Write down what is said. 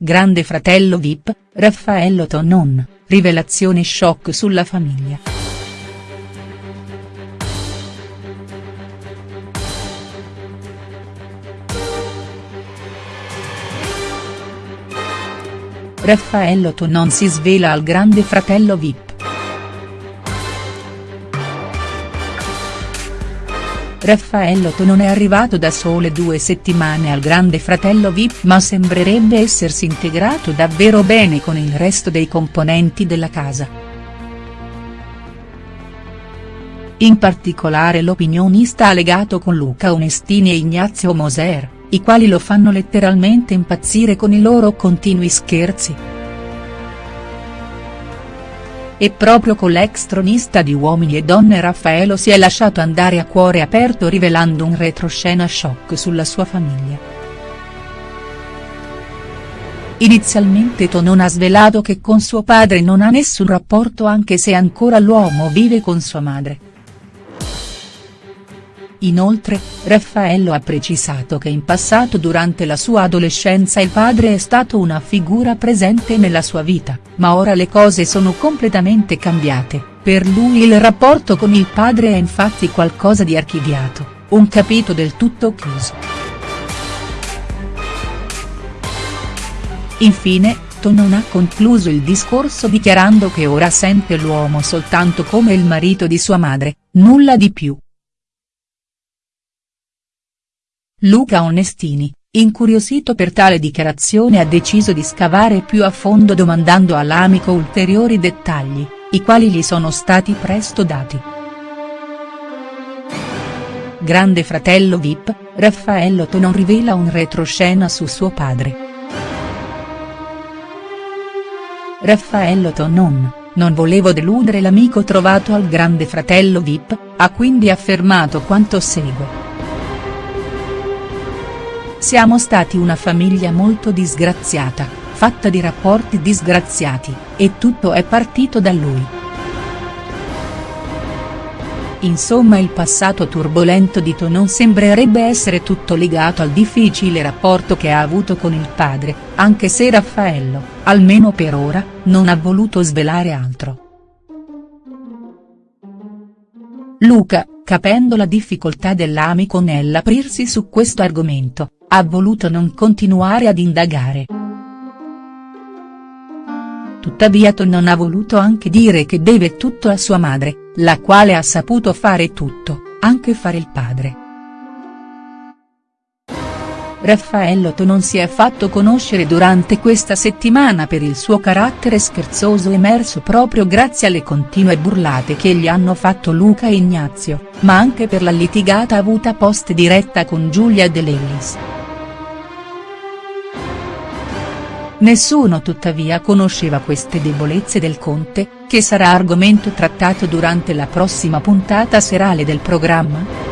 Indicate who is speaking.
Speaker 1: Grande fratello Vip, Raffaello Tonon, rivelazione shock sulla famiglia. Raffaello Tonon si svela al grande fratello Vip. Raffaello non è arrivato da sole due settimane al grande fratello Vip ma sembrerebbe essersi integrato davvero bene con il resto dei componenti della casa. In particolare l'opinionista ha legato con Luca Onestini e Ignazio Moser, i quali lo fanno letteralmente impazzire con i loro continui scherzi. E proprio con l'ex tronista di Uomini e Donne Raffaello si è lasciato andare a cuore aperto rivelando un retroscena shock sulla sua famiglia. Inizialmente Tonon ha svelato che con suo padre non ha nessun rapporto anche se ancora l'uomo vive con sua madre. Inoltre, Raffaello ha precisato che in passato durante la sua adolescenza il padre è stato una figura presente nella sua vita, ma ora le cose sono completamente cambiate, per lui il rapporto con il padre è infatti qualcosa di archiviato, un capitolo del tutto chiuso. Infine, Tonon ha concluso il discorso dichiarando che ora sente l'uomo soltanto come il marito di sua madre, nulla di più. Luca Onestini, incuriosito per tale dichiarazione ha deciso di scavare più a fondo domandando all'amico ulteriori dettagli, i quali gli sono stati presto dati. Grande fratello Vip, Raffaello Tonon rivela un retroscena su suo padre. Raffaello Tonon, non volevo deludere l'amico trovato al grande fratello Vip, ha quindi affermato quanto segue. Siamo stati una famiglia molto disgraziata, fatta di rapporti disgraziati, e tutto è partito da lui. Insomma il passato turbolento di Tonon sembrerebbe essere tutto legato al difficile rapporto che ha avuto con il padre, anche se Raffaello, almeno per ora, non ha voluto svelare altro. Luca, capendo la difficoltà dell'amico nell'aprirsi su questo argomento, ha voluto non continuare ad indagare. Tuttavia non ha voluto anche dire che deve tutto a sua madre, la quale ha saputo fare tutto, anche fare il padre. Raffaello non si è fatto conoscere durante questa settimana per il suo carattere scherzoso emerso proprio grazie alle continue burlate che gli hanno fatto Luca e Ignazio, ma anche per la litigata avuta post diretta con Giulia De Lellis. Nessuno tuttavia conosceva queste debolezze del conte, che sarà argomento trattato durante la prossima puntata serale del programma?.